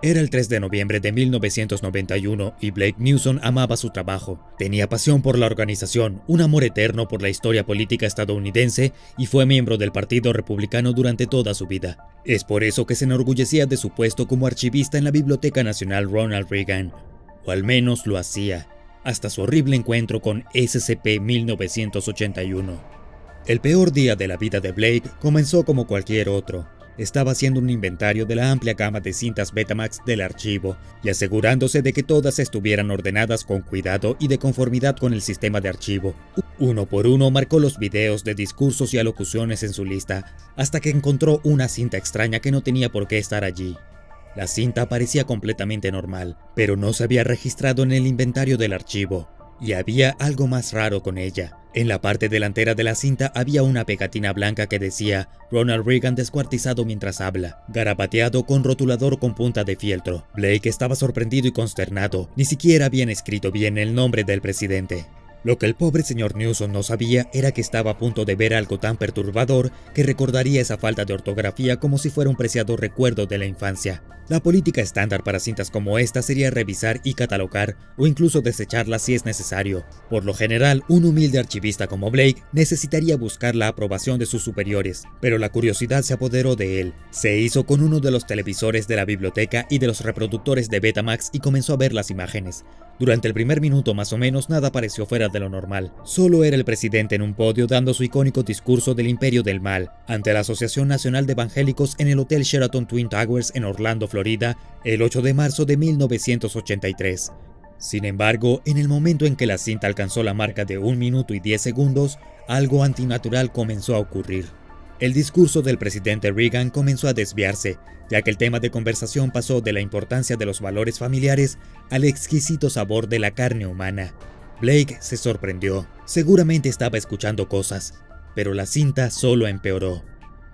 Era el 3 de noviembre de 1991 y Blake Newsom amaba su trabajo. Tenía pasión por la organización, un amor eterno por la historia política estadounidense y fue miembro del Partido Republicano durante toda su vida. Es por eso que se enorgullecía de su puesto como archivista en la Biblioteca Nacional Ronald Reagan, o al menos lo hacía, hasta su horrible encuentro con SCP-1981. El peor día de la vida de Blake comenzó como cualquier otro estaba haciendo un inventario de la amplia gama de cintas Betamax del archivo y asegurándose de que todas estuvieran ordenadas con cuidado y de conformidad con el sistema de archivo. Uno por uno marcó los videos de discursos y alocuciones en su lista, hasta que encontró una cinta extraña que no tenía por qué estar allí. La cinta parecía completamente normal, pero no se había registrado en el inventario del archivo, y había algo más raro con ella. En la parte delantera de la cinta había una pegatina blanca que decía Ronald Reagan descuartizado mientras habla, garabateado con rotulador con punta de fieltro. Blake estaba sorprendido y consternado, ni siquiera habían escrito bien el nombre del presidente. Lo que el pobre señor Newsom no sabía era que estaba a punto de ver algo tan perturbador que recordaría esa falta de ortografía como si fuera un preciado recuerdo de la infancia. La política estándar para cintas como esta sería revisar y catalogar o incluso desecharla si es necesario. Por lo general, un humilde archivista como Blake necesitaría buscar la aprobación de sus superiores, pero la curiosidad se apoderó de él. Se hizo con uno de los televisores de la biblioteca y de los reproductores de Betamax y comenzó a ver las imágenes. Durante el primer minuto más o menos nada pareció fuera de lo normal. Solo era el presidente en un podio dando su icónico discurso del imperio del mal ante la Asociación Nacional de Evangélicos en el Hotel Sheraton Twin Towers en Orlando, Florida, el 8 de marzo de 1983. Sin embargo, en el momento en que la cinta alcanzó la marca de 1 minuto y 10 segundos, algo antinatural comenzó a ocurrir. El discurso del presidente Reagan comenzó a desviarse, ya que el tema de conversación pasó de la importancia de los valores familiares al exquisito sabor de la carne humana. Blake se sorprendió, seguramente estaba escuchando cosas, pero la cinta solo empeoró.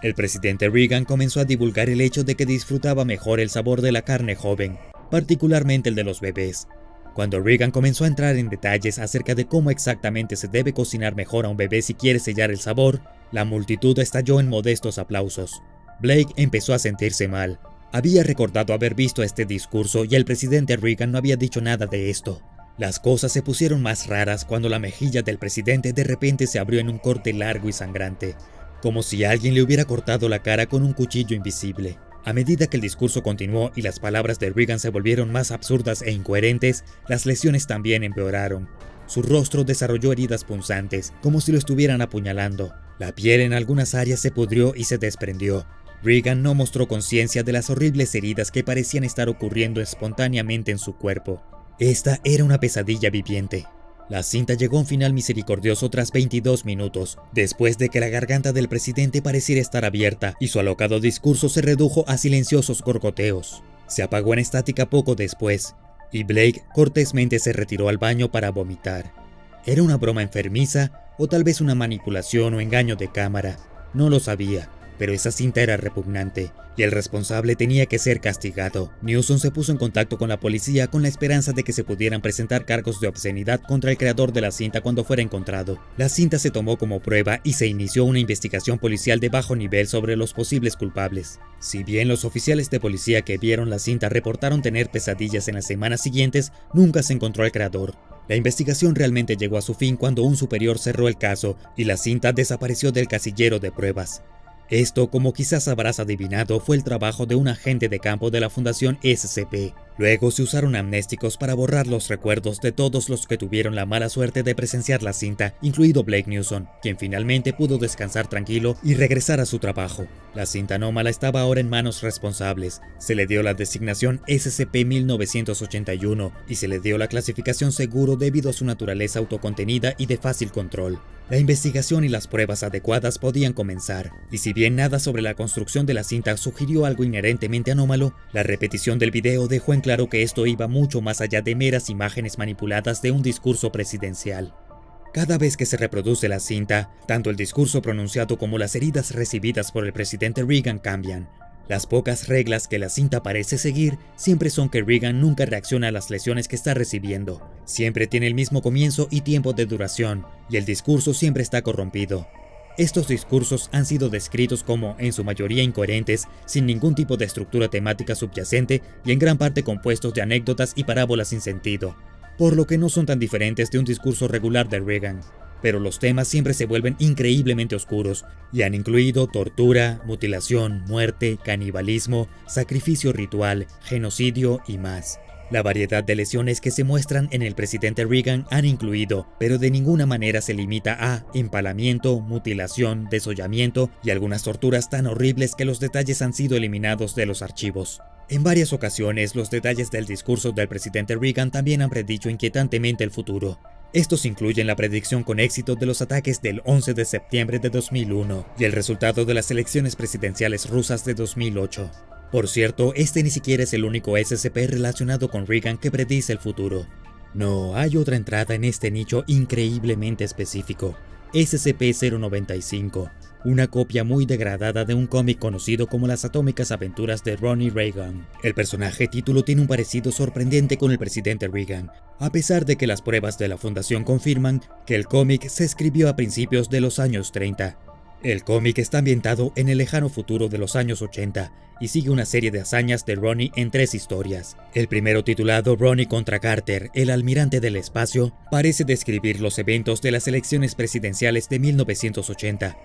El presidente Reagan comenzó a divulgar el hecho de que disfrutaba mejor el sabor de la carne joven, particularmente el de los bebés, cuando Reagan comenzó a entrar en detalles acerca de cómo exactamente se debe cocinar mejor a un bebé si quiere sellar el sabor, la multitud estalló en modestos aplausos. Blake empezó a sentirse mal. Había recordado haber visto este discurso y el presidente Reagan no había dicho nada de esto. Las cosas se pusieron más raras cuando la mejilla del presidente de repente se abrió en un corte largo y sangrante, como si alguien le hubiera cortado la cara con un cuchillo invisible. A medida que el discurso continuó y las palabras de Reagan se volvieron más absurdas e incoherentes, las lesiones también empeoraron. Su rostro desarrolló heridas punzantes, como si lo estuvieran apuñalando. La piel en algunas áreas se pudrió y se desprendió. Reagan no mostró conciencia de las horribles heridas que parecían estar ocurriendo espontáneamente en su cuerpo. Esta era una pesadilla viviente. La cinta llegó a un final misericordioso tras 22 minutos, después de que la garganta del presidente pareciera estar abierta y su alocado discurso se redujo a silenciosos gorgoteos. Se apagó en estática poco después, y Blake cortésmente se retiró al baño para vomitar. ¿Era una broma enfermiza o tal vez una manipulación o engaño de cámara? No lo sabía, pero esa cinta era repugnante y el responsable tenía que ser castigado. Newsom se puso en contacto con la policía con la esperanza de que se pudieran presentar cargos de obscenidad contra el creador de la cinta cuando fuera encontrado. La cinta se tomó como prueba y se inició una investigación policial de bajo nivel sobre los posibles culpables. Si bien los oficiales de policía que vieron la cinta reportaron tener pesadillas en las semanas siguientes, nunca se encontró al creador. La investigación realmente llegó a su fin cuando un superior cerró el caso y la cinta desapareció del casillero de pruebas. Esto, como quizás habrás adivinado, fue el trabajo de un agente de campo de la Fundación SCP. Luego se usaron amnésticos para borrar los recuerdos de todos los que tuvieron la mala suerte de presenciar la cinta, incluido Blake Newsom, quien finalmente pudo descansar tranquilo y regresar a su trabajo. La cinta anómala estaba ahora en manos responsables. Se le dio la designación SCP-1981 y se le dio la clasificación seguro debido a su naturaleza autocontenida y de fácil control. La investigación y las pruebas adecuadas podían comenzar, y si bien nada sobre la construcción de la cinta sugirió algo inherentemente anómalo, la repetición del video dejó en claro que esto iba mucho más allá de meras imágenes manipuladas de un discurso presidencial. Cada vez que se reproduce la cinta, tanto el discurso pronunciado como las heridas recibidas por el presidente Reagan cambian, las pocas reglas que la cinta parece seguir siempre son que Reagan nunca reacciona a las lesiones que está recibiendo, siempre tiene el mismo comienzo y tiempo de duración, y el discurso siempre está corrompido. Estos discursos han sido descritos como en su mayoría incoherentes, sin ningún tipo de estructura temática subyacente y en gran parte compuestos de anécdotas y parábolas sin sentido, por lo que no son tan diferentes de un discurso regular de Reagan. Pero los temas siempre se vuelven increíblemente oscuros y han incluido tortura, mutilación, muerte, canibalismo, sacrificio ritual, genocidio y más. La variedad de lesiones que se muestran en el presidente Reagan han incluido, pero de ninguna manera se limita a empalamiento, mutilación, desollamiento y algunas torturas tan horribles que los detalles han sido eliminados de los archivos. En varias ocasiones, los detalles del discurso del presidente Reagan también han predicho inquietantemente el futuro. Estos incluyen la predicción con éxito de los ataques del 11 de septiembre de 2001 y el resultado de las elecciones presidenciales rusas de 2008. Por cierto, este ni siquiera es el único SCP relacionado con Reagan que predice el futuro. No, hay otra entrada en este nicho increíblemente específico, SCP-095, una copia muy degradada de un cómic conocido como Las Atómicas Aventuras de Ronnie Reagan. El personaje título tiene un parecido sorprendente con el presidente Reagan, a pesar de que las pruebas de la fundación confirman que el cómic se escribió a principios de los años 30. El cómic está ambientado en el lejano futuro de los años 80 y sigue una serie de hazañas de Ronnie en tres historias. El primero titulado Ronnie contra Carter, el almirante del espacio, parece describir los eventos de las elecciones presidenciales de 1980.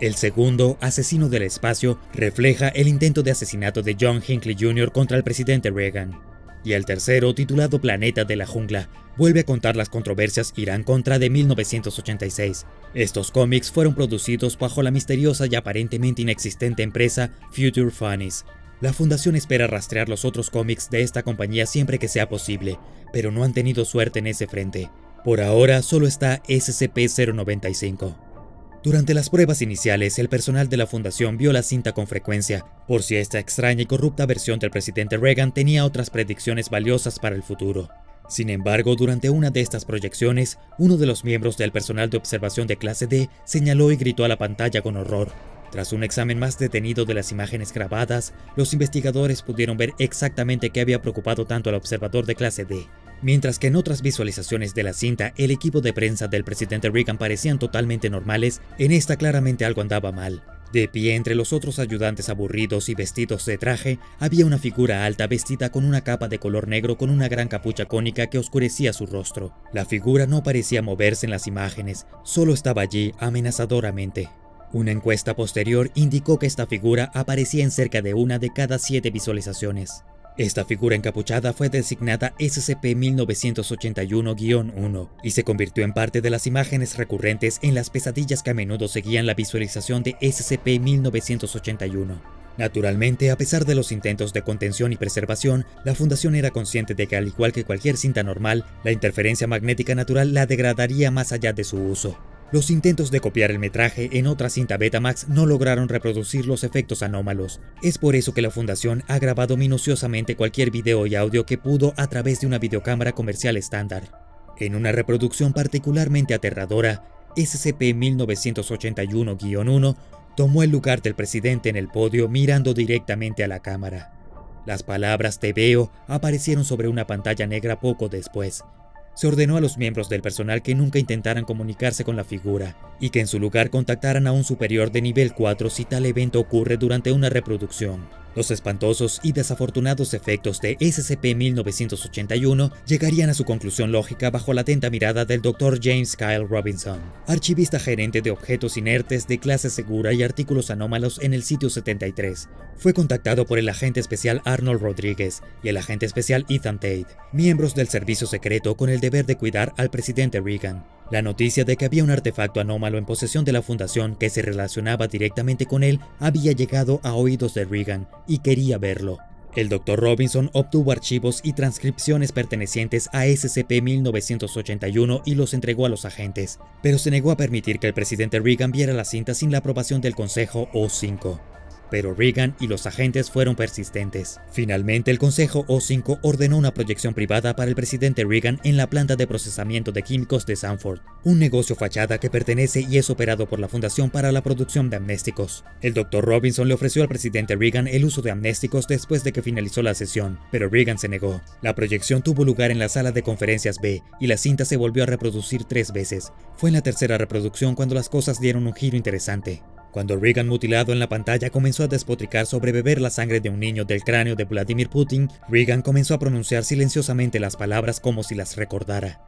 El segundo, Asesino del Espacio, refleja el intento de asesinato de John Hinckley Jr. contra el presidente Reagan y el tercero, titulado Planeta de la Jungla, vuelve a contar las controversias Irán-Contra de 1986. Estos cómics fueron producidos bajo la misteriosa y aparentemente inexistente empresa Future Funnies. La fundación espera rastrear los otros cómics de esta compañía siempre que sea posible, pero no han tenido suerte en ese frente. Por ahora solo está SCP-095. Durante las pruebas iniciales, el personal de la fundación vio la cinta con frecuencia, por si esta extraña y corrupta versión del presidente Reagan tenía otras predicciones valiosas para el futuro. Sin embargo, durante una de estas proyecciones, uno de los miembros del personal de observación de clase D señaló y gritó a la pantalla con horror. Tras un examen más detenido de las imágenes grabadas, los investigadores pudieron ver exactamente qué había preocupado tanto al observador de clase D. Mientras que en otras visualizaciones de la cinta el equipo de prensa del presidente Reagan parecían totalmente normales, en esta claramente algo andaba mal. De pie entre los otros ayudantes aburridos y vestidos de traje, había una figura alta vestida con una capa de color negro con una gran capucha cónica que oscurecía su rostro. La figura no parecía moverse en las imágenes, solo estaba allí amenazadoramente. Una encuesta posterior indicó que esta figura aparecía en cerca de una de cada siete visualizaciones. Esta figura encapuchada fue designada SCP-1981-1 y se convirtió en parte de las imágenes recurrentes en las pesadillas que a menudo seguían la visualización de SCP-1981. Naturalmente, a pesar de los intentos de contención y preservación, la Fundación era consciente de que al igual que cualquier cinta normal, la interferencia magnética natural la degradaría más allá de su uso. Los intentos de copiar el metraje en otra cinta Betamax no lograron reproducir los efectos anómalos. Es por eso que la fundación ha grabado minuciosamente cualquier video y audio que pudo a través de una videocámara comercial estándar. En una reproducción particularmente aterradora, SCP-1981-1 tomó el lugar del presidente en el podio mirando directamente a la cámara. Las palabras te veo aparecieron sobre una pantalla negra poco después, se ordenó a los miembros del personal que nunca intentaran comunicarse con la figura y que en su lugar contactaran a un superior de nivel 4 si tal evento ocurre durante una reproducción. Los espantosos y desafortunados efectos de SCP-1981 llegarían a su conclusión lógica bajo la atenta mirada del Dr. James Kyle Robinson, archivista gerente de objetos inertes de clase segura y artículos anómalos en el sitio 73. Fue contactado por el agente especial Arnold Rodríguez y el agente especial Ethan Tate, miembros del servicio secreto con el deber de cuidar al presidente Reagan. La noticia de que había un artefacto anómalo en posesión de la fundación que se relacionaba directamente con él había llegado a oídos de Reagan y quería verlo. El Dr. Robinson obtuvo archivos y transcripciones pertenecientes a SCP-1981 y los entregó a los agentes, pero se negó a permitir que el presidente Reagan viera la cinta sin la aprobación del Consejo O5. Pero Reagan y los agentes fueron persistentes. Finalmente, el Consejo O5 ordenó una proyección privada para el presidente Reagan en la planta de procesamiento de químicos de Sanford, un negocio fachada que pertenece y es operado por la Fundación para la Producción de Amnésticos. El Dr. Robinson le ofreció al presidente Reagan el uso de amnésticos después de que finalizó la sesión, pero Reagan se negó. La proyección tuvo lugar en la sala de conferencias B y la cinta se volvió a reproducir tres veces. Fue en la tercera reproducción cuando las cosas dieron un giro interesante. Cuando Reagan mutilado en la pantalla comenzó a despotricar sobre beber la sangre de un niño del cráneo de Vladimir Putin, Reagan comenzó a pronunciar silenciosamente las palabras como si las recordara.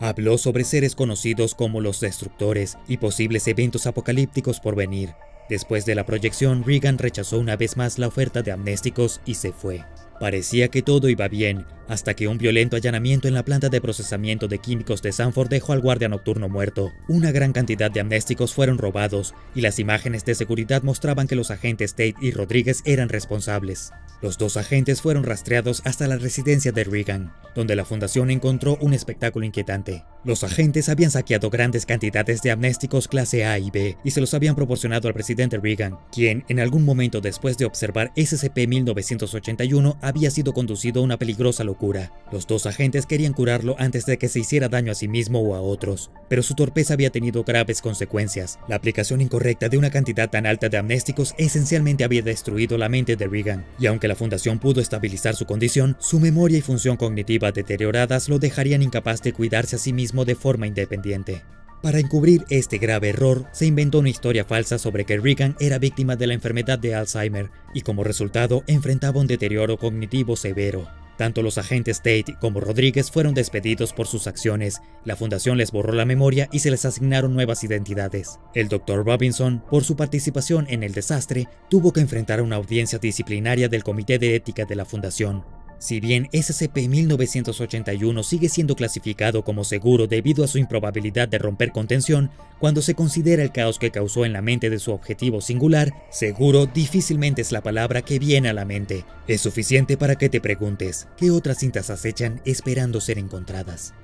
Habló sobre seres conocidos como los destructores y posibles eventos apocalípticos por venir. Después de la proyección, Reagan rechazó una vez más la oferta de amnésticos y se fue. Parecía que todo iba bien, hasta que un violento allanamiento en la planta de procesamiento de químicos de Sanford dejó al guardia nocturno muerto. Una gran cantidad de amnésticos fueron robados, y las imágenes de seguridad mostraban que los agentes Tate y Rodríguez eran responsables. Los dos agentes fueron rastreados hasta la residencia de Reagan, donde la fundación encontró un espectáculo inquietante. Los agentes habían saqueado grandes cantidades de amnésticos clase A y B y se los habían proporcionado al presidente Reagan, quien, en algún momento después de observar SCP-1981, había sido conducido a una peligrosa locura. Los dos agentes querían curarlo antes de que se hiciera daño a sí mismo o a otros, pero su torpeza había tenido graves consecuencias. La aplicación incorrecta de una cantidad tan alta de amnésticos esencialmente había destruido la mente de Reagan, y aunque la fundación pudo estabilizar su condición, su memoria y función cognitiva deterioradas lo dejarían incapaz de cuidarse a sí mismo de forma independiente. Para encubrir este grave error, se inventó una historia falsa sobre que Reagan era víctima de la enfermedad de Alzheimer y como resultado enfrentaba un deterioro cognitivo severo. Tanto los agentes Tate como Rodríguez fueron despedidos por sus acciones, la fundación les borró la memoria y se les asignaron nuevas identidades. El Dr. Robinson, por su participación en el desastre, tuvo que enfrentar a una audiencia disciplinaria del Comité de Ética de la fundación, si bien SCP-1981 sigue siendo clasificado como seguro debido a su improbabilidad de romper contención, cuando se considera el caos que causó en la mente de su objetivo singular, seguro difícilmente es la palabra que viene a la mente. Es suficiente para que te preguntes, ¿qué otras cintas acechan esperando ser encontradas?